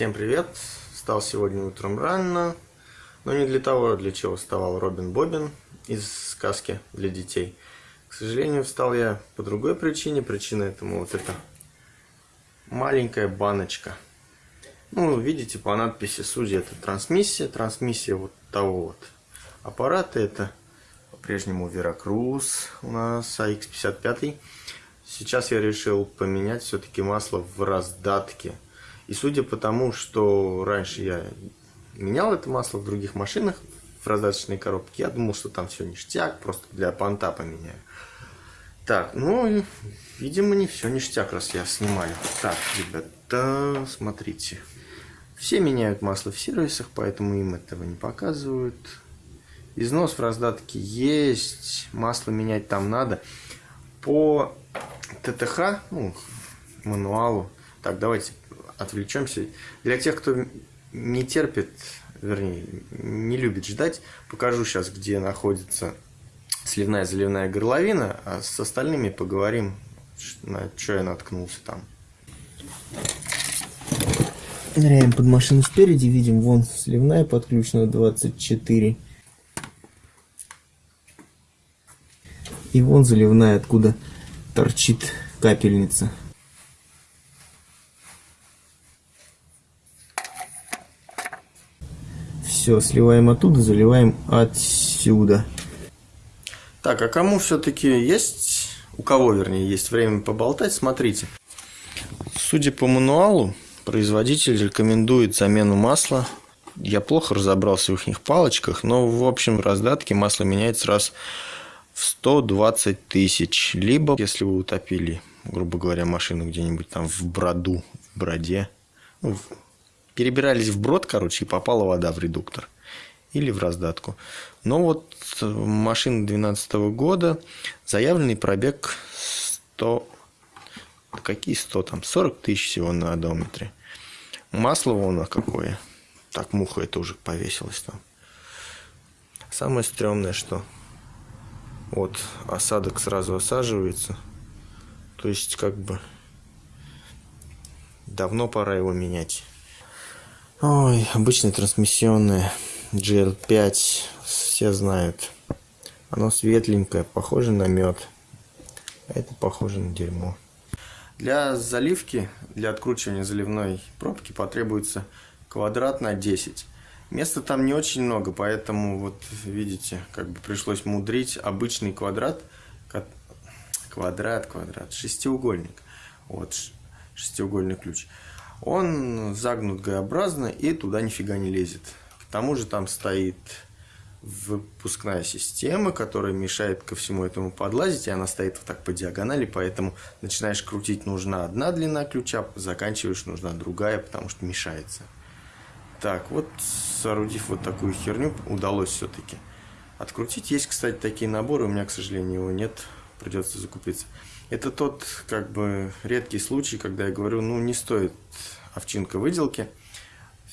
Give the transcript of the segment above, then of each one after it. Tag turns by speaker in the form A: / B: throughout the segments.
A: Всем привет! Встал сегодня утром рано, но не для того, для чего вставал Робин Бобин из сказки для детей. К сожалению, встал я по другой причине. Причина этому вот эта маленькая баночка. Ну, видите, по надписи судьи это трансмиссия. Трансмиссия вот того вот аппарата. Это по-прежнему Веракрус у нас AX55. Сейчас я решил поменять все-таки масло в раздатке. И судя по тому, что раньше я менял это масло в других машинах, в раздаточной коробке, я думал, что там все ништяк, просто для понта поменяю. Так, ну, видимо, не все ништяк, раз я снимаю. Так, ребята, смотрите. Все меняют масло в сервисах, поэтому им этого не показывают. Износ в раздатке есть, масло менять там надо. По ТТХ, ну, мануалу. Так, давайте отвлечемся. Для тех, кто не терпит, вернее, не любит ждать, покажу сейчас, где находится сливная заливная горловина, а с остальными поговорим, на что я наткнулся там.
B: Ныряем под машину спереди, видим, вон сливная подключена 24. И вон заливная, откуда торчит капельница. Все, сливаем оттуда, заливаем отсюда.
A: Так, а кому все-таки есть, у кого, вернее, есть время поболтать, смотрите. Судя по мануалу, производитель рекомендует замену масла. Я плохо разобрался в их палочках, но в общем раздатке масло меняется раз в 120 тысяч. Либо, если вы утопили, грубо говоря, машину где-нибудь там в броду, в броде, ну, перебирались в брод, короче, и попала вода в редуктор или в раздатку. Но вот э, машина 2012 года, заявленный пробег 100, какие 100 там, 40 тысяч всего на одометре. Масло вон какое. Так, муха это уже повесилась там. Самое стрёмное, что вот осадок сразу осаживается. То есть, как бы, давно пора его менять. Ой, обычное трансмиссионное GL5, все знают. Оно светленькое, похоже на мед. А это похоже на дерьмо. Для заливки, для откручивания заливной пробки потребуется квадрат на 10. Места там не очень много, поэтому вот видите, как бы пришлось мудрить обычный квадрат, квадрат, квадрат, шестиугольник. Вот шестиугольный ключ он загнут Г-образно и туда нифига не лезет. К тому же там стоит выпускная система, которая мешает ко всему этому подлазить, и она стоит вот так по диагонали, поэтому начинаешь крутить нужна одна длина ключа, заканчиваешь нужна другая, потому что мешается. Так, вот соорудив вот такую херню, удалось все-таки открутить. Есть, кстати, такие наборы, у меня, к сожалению, его нет, придется закупиться. Это тот, как бы, редкий случай, когда я говорю, ну, не стоит овчинка выделки.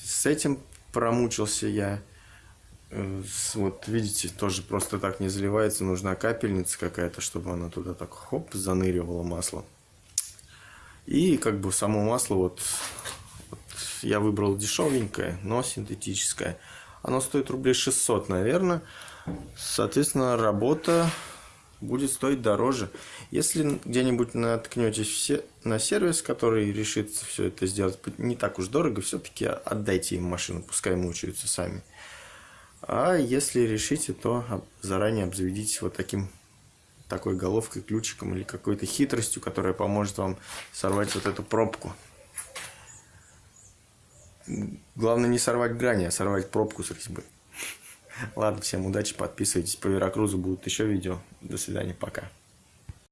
A: С этим промучился я. Э, вот, видите, тоже просто так не заливается. Нужна капельница какая-то, чтобы она туда так, хоп, заныривала масло. И, как бы, само масло, вот, вот я выбрал дешевенькое, но синтетическое. Оно стоит рублей 600, наверное. Соответственно, работа будет стоить дороже. Если где-нибудь наткнетесь на сервис, который решит все это сделать не так уж дорого, все-таки отдайте им машину, пускай мучаются сами. А если решите, то заранее обзаведитесь вот таким такой головкой, ключиком или какой-то хитростью, которая поможет вам сорвать вот эту пробку. Главное не сорвать грани, а сорвать пробку с резьбы. Ладно, всем удачи, подписывайтесь по Веракрузу, будут еще видео. До свидания, пока.